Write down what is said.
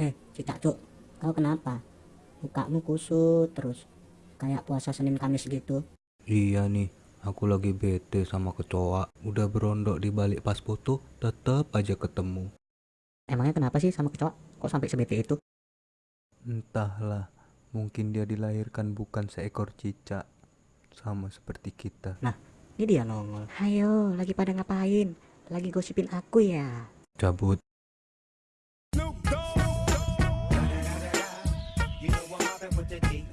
Eh, Cicak Cuk, kau kenapa? Mukamu kusut terus, kayak puasa Senin Kamis gitu. Iya nih, aku lagi bete sama kecoa. Udah berondok di balik pas foto, tetep aja ketemu. Emangnya kenapa sih sama kecoa? Kok sampai sebete itu? Entahlah, mungkin dia dilahirkan bukan seekor cicak. Sama seperti kita. Ini dia nongol. Ayo, lagi pada ngapain? Lagi gosipin aku ya? Cabut. with the D.